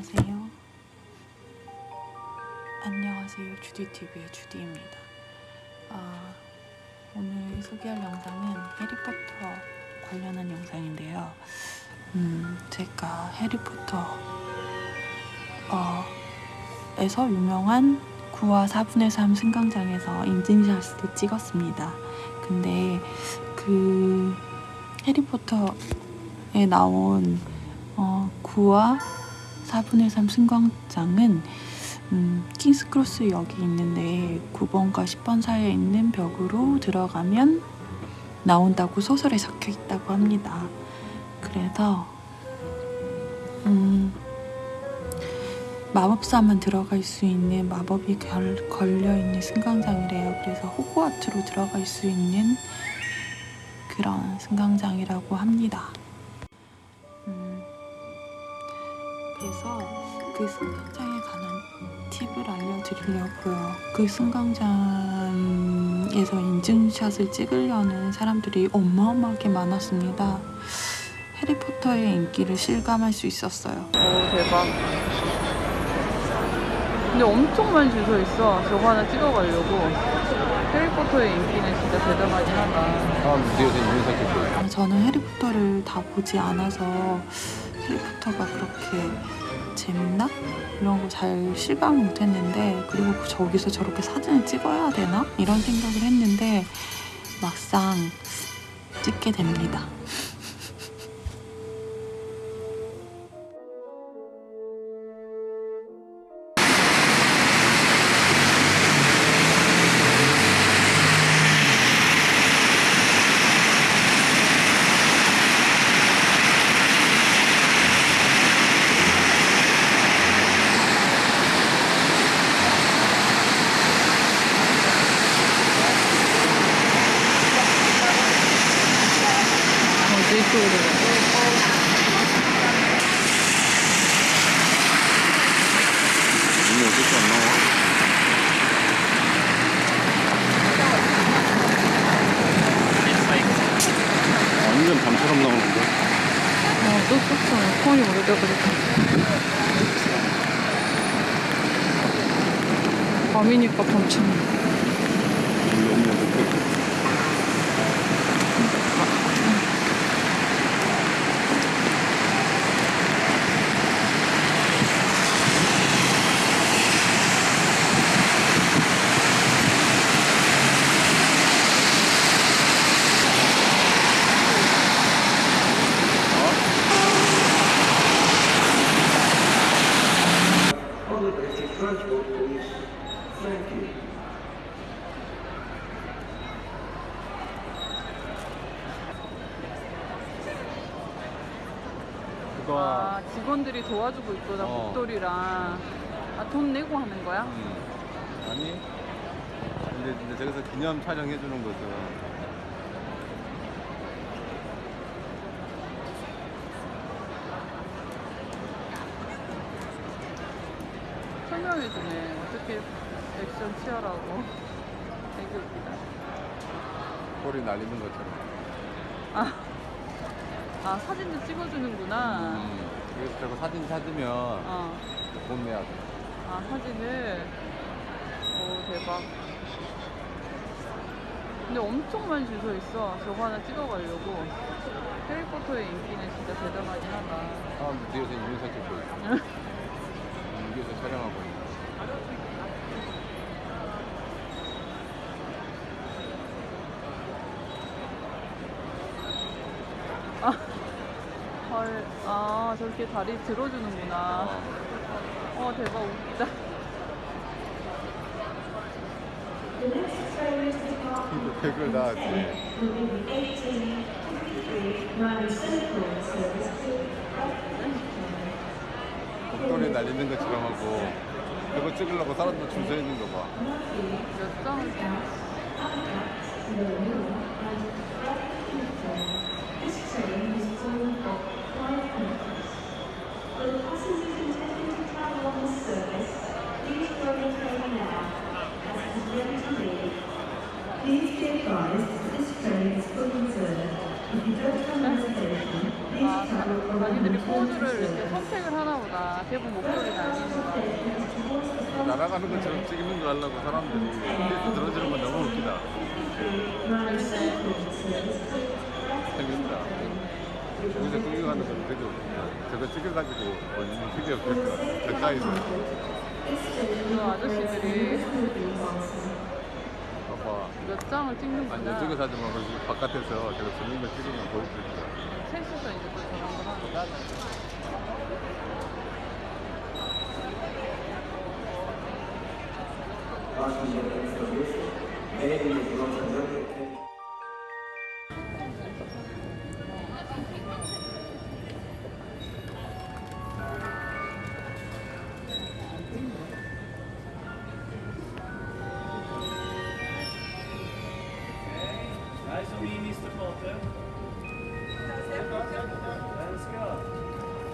안녕하세요. 안녕하세요. 주디TV의 주디입니다. 아, 오늘 소개할 영상은 해리포터 관련한 영상인데요. 음, 제가 해리포터 어, 에서 유명한 9화 4분의 3 승강장에서 인증샷을 찍었습니다. 근데 그 해리포터에 나온 어, 9화 4분의 3 승강장은 음, 킹스크로스 역이 있는데 9번과 10번 사이에 있는 벽으로 들어가면 나온다고 소설에 적혀 있다고 합니다. 그래서 음, 마법사만 들어갈 수 있는 마법이 결, 걸려 있는 승강장이래요. 그래서 호그와트로 들어갈 수 있는 그런 승강장이라고 합니다. 그 승강장에 관한 팁을 알려드리려고요. 그 승강장에서 인증샷을 찍으려는 사람들이 어마어마하게 많았습니다. 해리포터의 인기를 실감할 수 있었어요. 오 대박 근데 엄청 많이 줄 서 있어 저거 하나 찍어가려고 해리포터의 인기는 진짜 대단하긴 하다 다음 뒤에서 인사 찍고 아, 저는 해리포터를 다 보지 않아서 해리포터가 그렇게 재밌나? 이런 거 잘 실감을 못했는데 그리고 저기서 저렇게 사진을 찍어야 되나? 이런 생각을 했는데 막상 찍게 됩니다. 이쪽으로? 완전 밤처럼 나오는데? 어 또 썼어 폰이 오래돼가지고. 밤이니까 밤처럼 그거 아 직원들이 도와주고 있구나 어. 목도리랑. 아 돈 내고 하는 거야? 음. 아니 근데, 근데 저기서 기념 촬영해 주는 거죠. 설명해 주네. 어떻게 액션 취하라고. 되게 웃기다. 꼬리 날리는 것처럼. 아, 아 사진도 찍어주는구나. 음. 그래서 저거 사진 찾으면 어. 돈 내야 돼. 아 사진을. 오 대박. 근데 엄청 많이 줄 서 있어. 저거 하나 찍어가려고. 해리포터의 인기는 진짜 대단하긴 하다. 사람들 뒤에서 인사 찍고 있어 음, 위에서 촬영하고 있어 헐, 아 저렇게 다리 들어주는구나. 어 대박 웃기다. 이거 댓글 나왔지 목도리 날리는 것처럼 하고 그거 찍으려고 사람들 줄 서 있는 거 봐. 몇장 아. 날아가는 것처럼 찍는 거 하려고 사람들이 들어주는 건 너무 웃기다. 다. 여기서 구경하는 건 되게. 저거 찍어가지고 완전 되게 웃겼다. 가까이서. 그 아저씨들이 봐봐. 몇 장을 아니, 찍는구나. 저쪽에서 하지 말고 바깥에서 저거 재밌는 거 찍으면 더 웃기다. 셋이서 이제 또 저런 걸 하는 거. 내일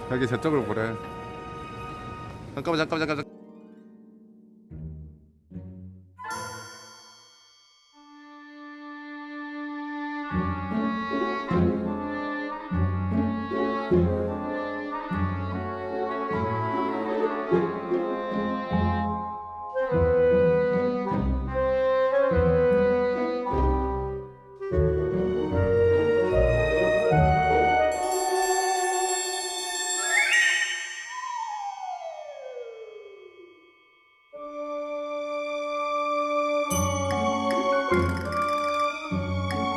여기 저쪽을 보래. 잠깐만, 잠깐만, 잠깐만.